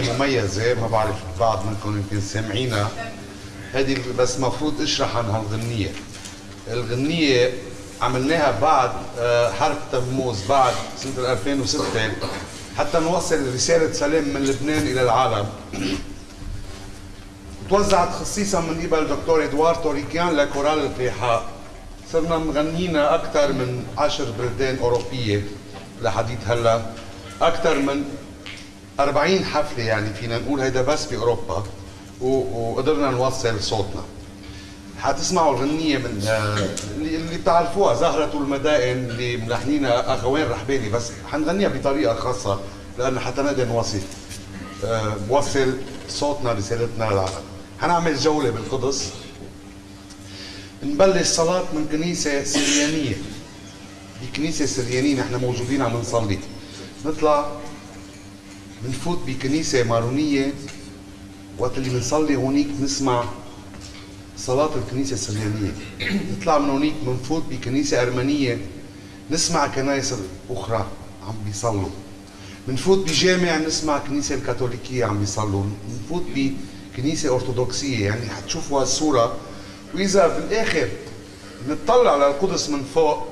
غنية مميزة ما بعرف بعض منكم يمكن سامعينها. هذه بس مفروض أشرح عن هالغنية الغنية عملناها بعد آه، حرب تموز بعد سنة 2006 حتى نوصل رسالة سلام من لبنان إلى العالم. توزعت خصيصا من قبل دكتور ادوار توريكيان لكورال الفيحاء. صرنا مغنينا أكثر من عشر بلدان أوروبية لحديث هلا. أكثر من 40 حفلة يعني فينا نقول هيدا بس باوروبا وقدرنا نوصل صوتنا. حتسمعوا الغنية من آه، اللي بتعرفوها زهرة المدائن اللي ملحنينها أخوين رحباني بس حنغنيها بطريقة خاصة لأنه حتى نقدر نوصل آه، نوصل صوتنا رسالتنا للعالم. حنعمل جولة بالقدس. نبلش صلاة من كنيسة سريانية. بكنيسة سريانية نحن موجودين عم نصلي. نطلع بنفوت بكنيسة مارونية وقت اللي بنصلي هونيك نسمع صلاة الكنيسة السريانية نطلع من هونيك بنفوت بكنيسة أرمنية نسمع كنايس أخرى عم بيصلوا. بنفوت بجامع نسمع كنيسة الكاثوليكية عم بيصلوا. بنفوت بكنيسة أرثوذكسية يعني حتشوفوا هالصورة. وإذا بالآخر نطلع على القدس من فوق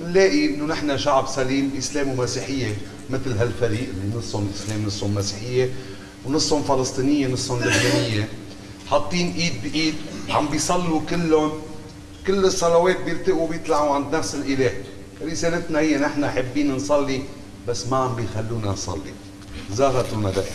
بنلاقي إنه نحن شعب سليم إسلام ومسيحية مثل هالفريق اللي نصهم إسلام نصهم مسيحية ونصهم فلسطينية نصهم لبنانية. حاطين إيد بإيد عم بيصلوا كلهم. كل الصلوات بيلتقوا بيطلعوا عند نفس الإله. رسالتنا هي نحن حابين نصلي بس ما عم بيخلونا نصلي. زهرة المدائن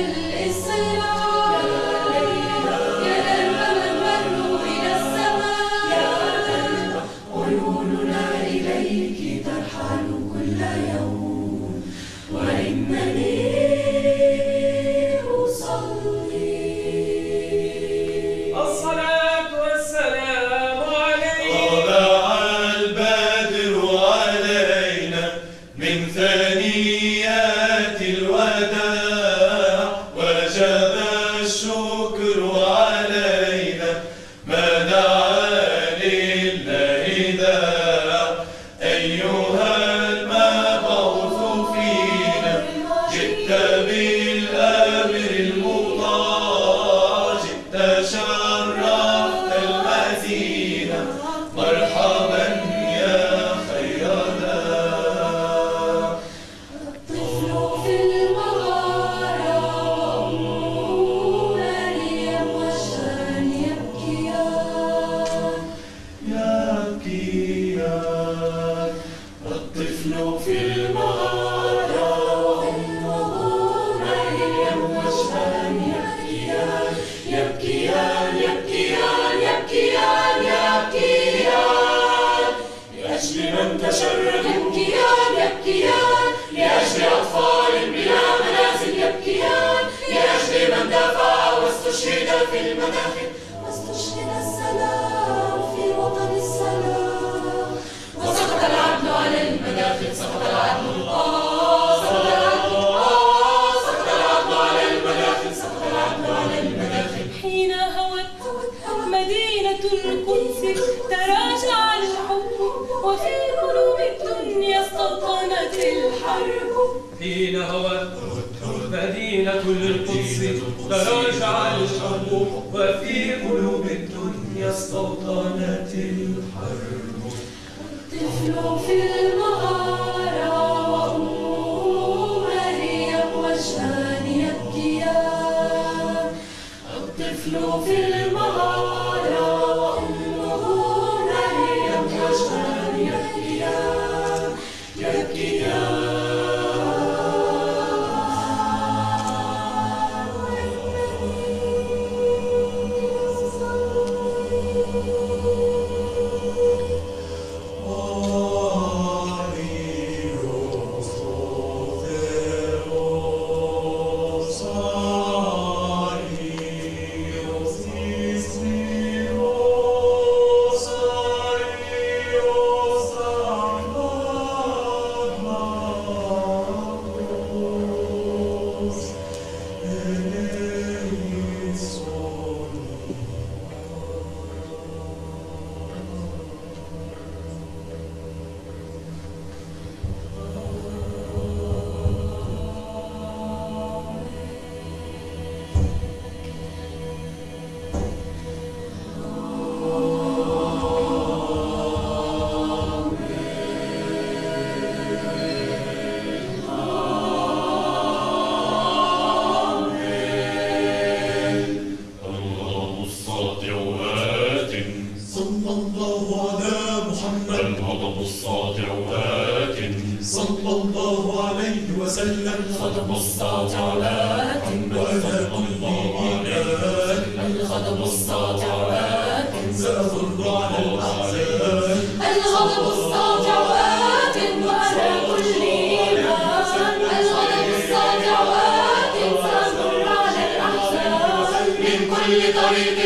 el, es. Señor. Könnte schön الحرب حين هوت مدينة القدس تراجع الحب وفي قلوب الدنيا استوطنت الحرب. طفل في الله على محمد. الغضب الساطع آت صلى الله عليه وسلم. الغضب الساطع آت وأنا كلي إيمان الغضب الساطع آت سأمر على الأحزان الغضب الساطع آت وأنا كلي إيمان. الغضب الساطع آت سأمر على الأحزان من كل طريق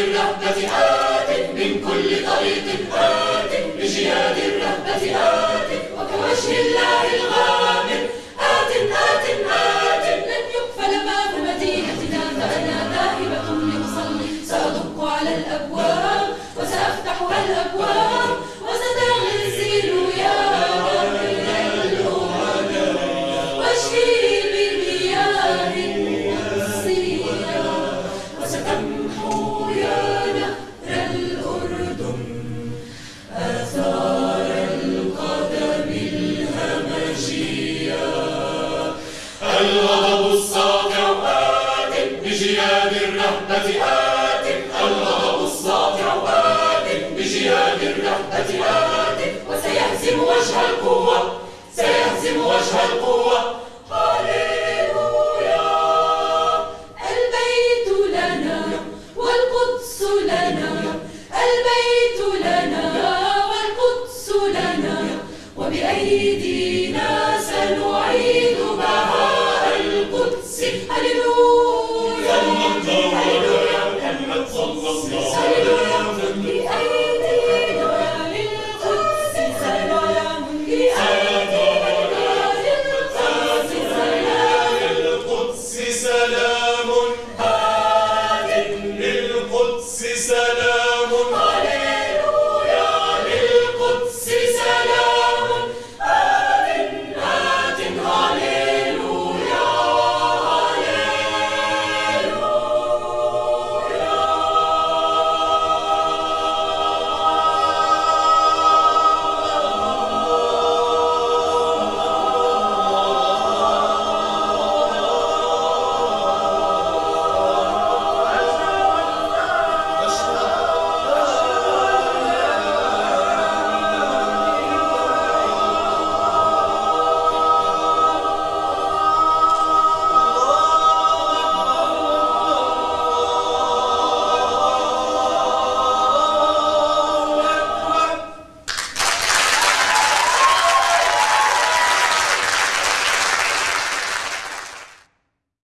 الرهبة آت من كل طريق آت بجياد الرهبة آت وكوجه الله الغامر. آت آت آت لن يقفل باب مدينتنا فأنا ذاهبة لأصلي. سأدق على الأبواب الغضب الساطع آت بجياد الرهبة آت الغضب الساطع آت بجياد الرهبة آت وسيهزم وجه القوة سيهزم وجه القوة.